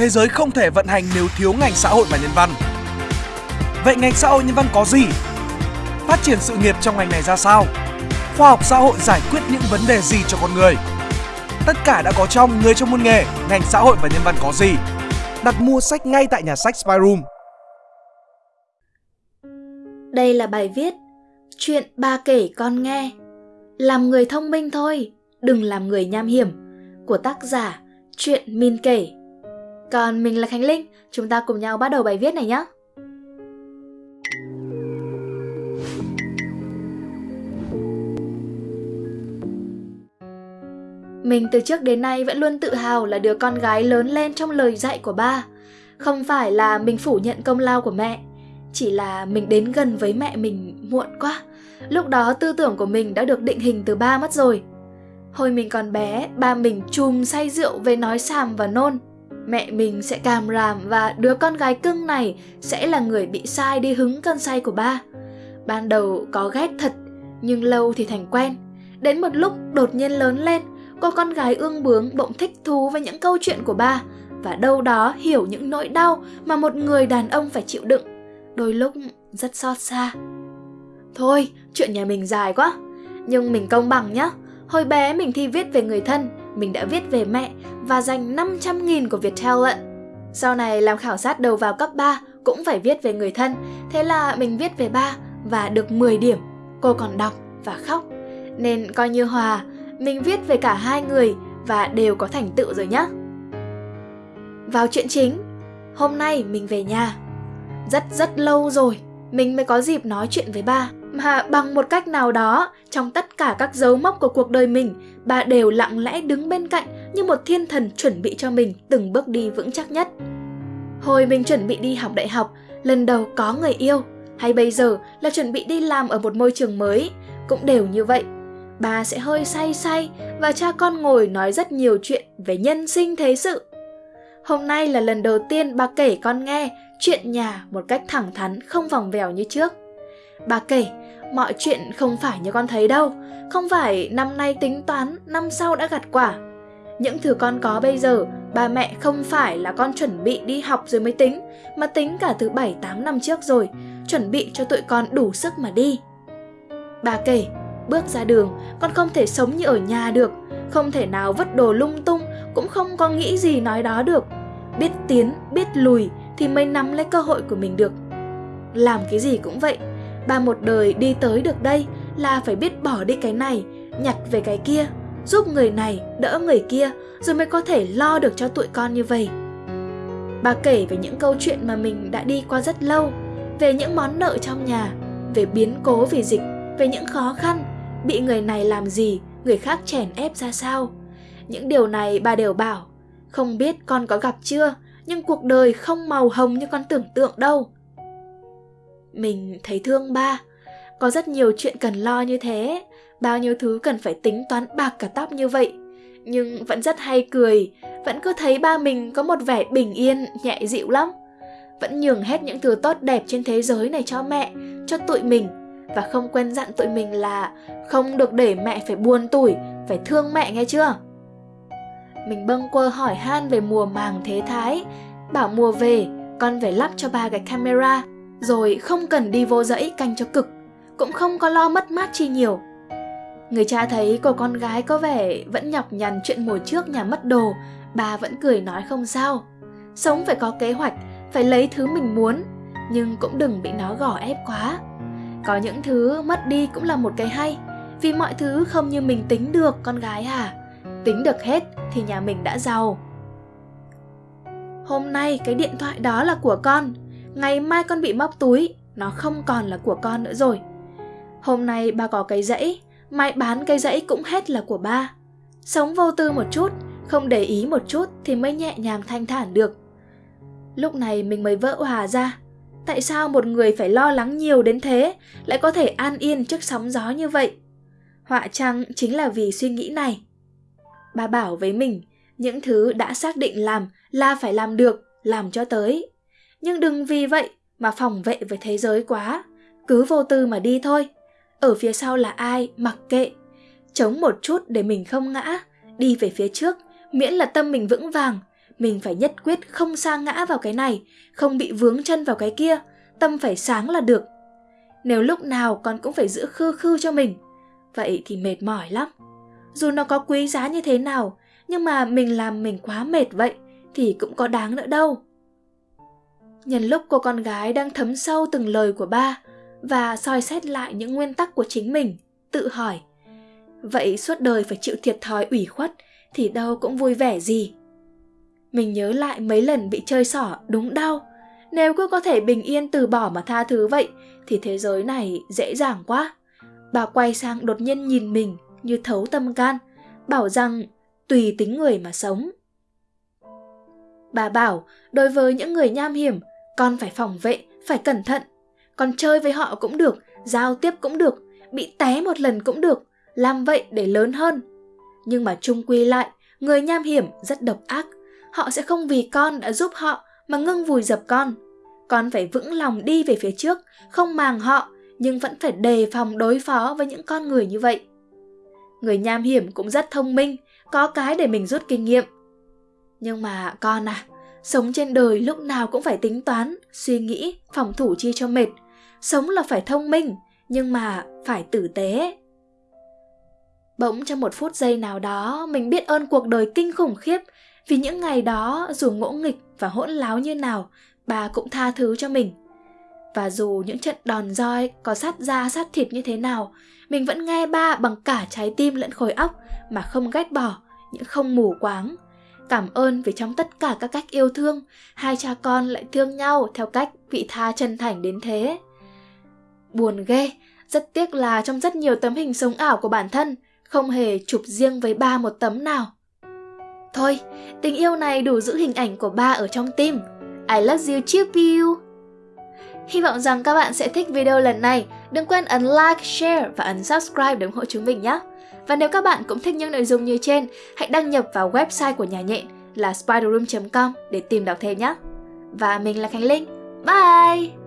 thế giới không thể vận hành nếu thiếu ngành xã hội và nhân văn. Vậy ngành xã hội nhân văn có gì? Phát triển sự nghiệp trong ngành này ra sao? Khoa học xã hội giải quyết những vấn đề gì cho con người? Tất cả đã có trong Người trong môn nghề, ngành xã hội và nhân văn có gì? Đặt mua sách ngay tại nhà sách Spyroom. Đây là bài viết Chuyện ba kể con nghe Làm người thông minh thôi, đừng làm người nham hiểm của tác giả Chuyện Min kể còn mình là Khánh Linh, chúng ta cùng nhau bắt đầu bài viết này nhé Mình từ trước đến nay vẫn luôn tự hào là đứa con gái lớn lên trong lời dạy của ba. Không phải là mình phủ nhận công lao của mẹ, chỉ là mình đến gần với mẹ mình muộn quá. Lúc đó tư tưởng của mình đã được định hình từ ba mất rồi. Hồi mình còn bé, ba mình chùm say rượu về nói xàm và nôn. Mẹ mình sẽ càm ràm và đứa con gái cưng này sẽ là người bị sai đi hứng cơn say của ba. Ban đầu có ghét thật, nhưng lâu thì thành quen. Đến một lúc đột nhiên lớn lên, cô con gái ương bướng bỗng thích thú với những câu chuyện của ba và đâu đó hiểu những nỗi đau mà một người đàn ông phải chịu đựng. Đôi lúc rất xót xa. Thôi, chuyện nhà mình dài quá. Nhưng mình công bằng nhá. Hồi bé mình thi viết về người thân, mình đã viết về mẹ và dành 500 nghìn của Viettel lận. Sau này làm khảo sát đầu vào cấp 3 cũng phải viết về người thân, thế là mình viết về ba và được 10 điểm. Cô còn đọc và khóc. Nên coi như hòa, mình viết về cả hai người và đều có thành tựu rồi nhé. Vào chuyện chính, hôm nay mình về nhà. Rất rất lâu rồi, mình mới có dịp nói chuyện với ba mà bằng một cách nào đó, trong tất cả các dấu mốc của cuộc đời mình, bà đều lặng lẽ đứng bên cạnh như một thiên thần chuẩn bị cho mình từng bước đi vững chắc nhất. Hồi mình chuẩn bị đi học đại học, lần đầu có người yêu, hay bây giờ là chuẩn bị đi làm ở một môi trường mới, cũng đều như vậy. Bà sẽ hơi say say và cha con ngồi nói rất nhiều chuyện về nhân sinh thế sự. Hôm nay là lần đầu tiên bà kể con nghe chuyện nhà một cách thẳng thắn, không vòng vèo như trước. Bà kể mọi chuyện không phải như con thấy đâu. Không phải năm nay tính toán, năm sau đã gặt quả. Những thứ con có bây giờ ba mẹ không phải là con chuẩn bị đi học rồi mới tính, mà tính cả từ 7 8 năm trước rồi, chuẩn bị cho tụi con đủ sức mà đi. Bà kể, bước ra đường, con không thể sống như ở nhà được, không thể nào vứt đồ lung tung, cũng không có nghĩ gì nói đó được. Biết tiến, biết lùi thì mới nắm lấy cơ hội của mình được. Làm cái gì cũng vậy ba một đời đi tới được đây là phải biết bỏ đi cái này, nhặt về cái kia, giúp người này, đỡ người kia rồi mới có thể lo được cho tụi con như vậy. Bà kể về những câu chuyện mà mình đã đi qua rất lâu, về những món nợ trong nhà, về biến cố vì dịch, về những khó khăn, bị người này làm gì, người khác chèn ép ra sao. Những điều này bà đều bảo. Không biết con có gặp chưa, nhưng cuộc đời không màu hồng như con tưởng tượng đâu mình thấy thương ba. Có rất nhiều chuyện cần lo như thế. Bao nhiêu thứ cần phải tính toán bạc cả tóc như vậy. Nhưng vẫn rất hay cười. Vẫn cứ thấy ba mình có một vẻ bình yên, nhẹ dịu lắm. Vẫn nhường hết những thứ tốt đẹp trên thế giới này cho mẹ, cho tụi mình. Và không quên dặn tụi mình là không được để mẹ phải buồn tủi, phải thương mẹ nghe chưa? Mình bâng quơ hỏi han về mùa màng thế thái. Bảo mùa về, con phải lắp cho ba cái camera rồi không cần đi vô dãy canh cho cực, cũng không có lo mất mát chi nhiều. Người cha thấy cô con gái có vẻ vẫn nhọc nhằn chuyện mùa trước nhà mất đồ, bà vẫn cười nói không sao. Sống phải có kế hoạch, phải lấy thứ mình muốn, nhưng cũng đừng bị nó gò ép quá. Có những thứ mất đi cũng là một cái hay, vì mọi thứ không như mình tính được, con gái à. Tính được hết thì nhà mình đã giàu. Hôm nay cái điện thoại đó là của con ngày mai con bị móc túi, nó không còn là của con nữa rồi. Hôm nay ba có cái dãy, mai bán cái dãy cũng hết là của ba. Sống vô tư một chút, không để ý một chút thì mới nhẹ nhàng thanh thản được. Lúc này mình mới vỡ hòa ra. Tại sao một người phải lo lắng nhiều đến thế, lại có thể an yên trước sóng gió như vậy? Họa chăng chính là vì suy nghĩ này. Bà bảo với mình, những thứ đã xác định làm là phải làm được, làm cho tới nhưng đừng vì vậy mà phòng vệ với thế giới quá. Cứ vô tư mà đi thôi. Ở phía sau là ai mặc kệ. Chống một chút để mình không ngã. Đi về phía trước miễn là tâm mình vững vàng. Mình phải nhất quyết không sa ngã vào cái này, không bị vướng chân vào cái kia, tâm phải sáng là được. Nếu lúc nào con cũng phải giữ khư khư cho mình, vậy thì mệt mỏi lắm. Dù nó có quý giá như thế nào, nhưng mà mình làm mình quá mệt vậy thì cũng có đáng nữa đâu. Nhân lúc cô con gái đang thấm sâu từng lời của ba và soi xét lại những nguyên tắc của chính mình, tự hỏi Vậy suốt đời phải chịu thiệt thòi ủy khuất thì đâu cũng vui vẻ gì. Mình nhớ lại mấy lần bị chơi xỏ đúng đau. Nếu cứ có thể bình yên từ bỏ mà tha thứ vậy thì thế giới này dễ dàng quá. Bà quay sang đột nhiên nhìn mình như thấu tâm can, bảo rằng tùy tính người mà sống. Bà bảo, đối với những người nham hiểm, con phải phòng vệ, phải cẩn thận. Con chơi với họ cũng được, giao tiếp cũng được, bị té một lần cũng được, làm vậy để lớn hơn. Nhưng mà chung quy lại, người nham hiểm rất độc ác. Họ sẽ không vì con đã giúp họ mà ngưng vùi dập con. Con phải vững lòng đi về phía trước, không màng họ, nhưng vẫn phải đề phòng đối phó với những con người như vậy. Người nham hiểm cũng rất thông minh, có cái để mình rút kinh nghiệm. Nhưng mà con à, sống trên đời lúc nào cũng phải tính toán, suy nghĩ, phòng thủ chi cho mệt. Sống là phải thông minh, nhưng mà phải tử tế. Bỗng trong một phút giây nào đó, mình biết ơn cuộc đời kinh khủng khiếp, vì những ngày đó dù ngỗ nghịch và hỗn láo như nào, bà cũng tha thứ cho mình. Và dù những trận đòn roi có sát da sát thịt như thế nào, mình vẫn nghe ba bằng cả trái tim lẫn khối óc mà không ghét bỏ, những không mù quáng. Cảm ơn vì trong tất cả các cách yêu thương, hai cha con lại thương nhau theo cách vị tha chân thành đến thế. Buồn ghê, rất tiếc là trong rất nhiều tấm hình sống ảo của bản thân, không hề chụp riêng với ba một tấm nào. Thôi, tình yêu này đủ giữ hình ảnh của ba ở trong tim. I love you, chip piu. Hy vọng rằng các bạn sẽ thích video lần này. Đừng quên ấn like, share và ấn subscribe để ủng hộ chúng mình nhé. Và nếu các bạn cũng thích những nội dung như trên, hãy đăng nhập vào website của nhà nhện là spiderroom.com để tìm đọc thêm nhé. Và mình là Khánh Linh. Bye!